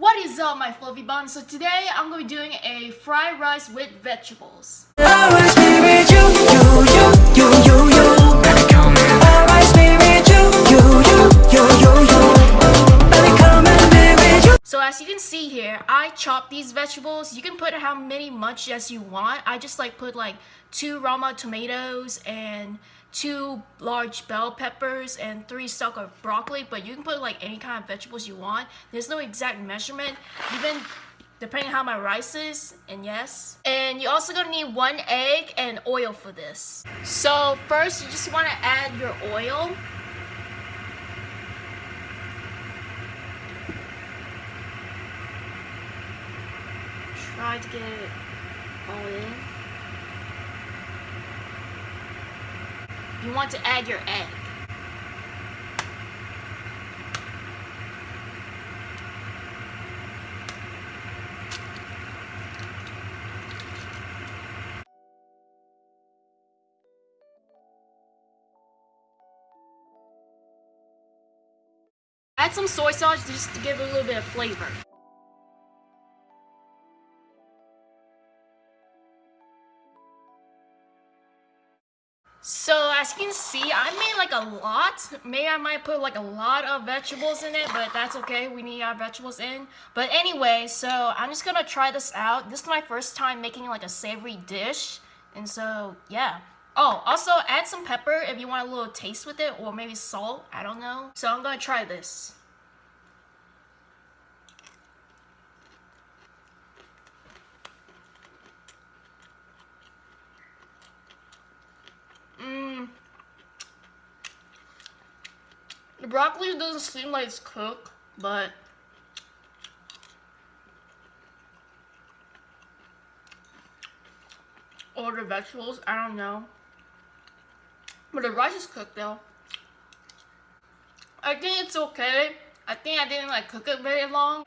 What is up my fluffy buns? So today I'm going to be doing a fried rice with vegetables. Chop these vegetables. You can put how many much as you want. I just like put like two Roma tomatoes and two large bell peppers and three stalk of broccoli. But you can put like any kind of vegetables you want. There's no exact measurement. Even depending how my rice is, and yes. And you're also gonna need one egg and oil for this. So first, you just wanna add your oil. Try to get it all in. You want to add your egg. Add some soy sauce just to give it a little bit of flavor. So as you can see, I made like a lot. Maybe I might put like a lot of vegetables in it, but that's okay. We need our vegetables in. But anyway, so I'm just gonna try this out. This is my first time making like a savory dish. And so, yeah. Oh, also add some pepper if you want a little taste with it or maybe salt. I don't know. So I'm gonna try this. The broccoli doesn't seem like it's cooked, but or the vegetables, I don't know. But the rice is cooked though. I think it's okay. I think I didn't like cook it very long.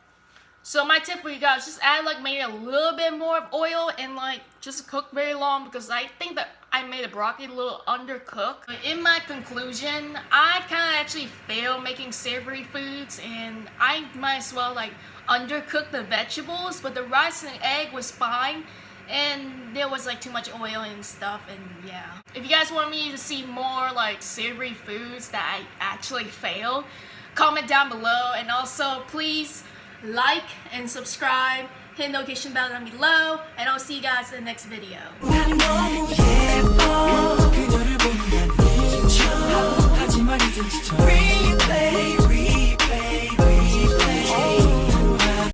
So my tip for you guys, just add like maybe a little bit more of oil and like just cook very long because I think that I made the broccoli a little undercooked. In my conclusion, I kind of actually fail making savory foods and I might as well like undercook the vegetables but the rice and egg was fine and there was like too much oil and stuff and yeah. If you guys want me to see more like savory foods that I actually fail, comment down below and also please like and subscribe, hit notification bell down below, and I'll see you guys in the next video. Replay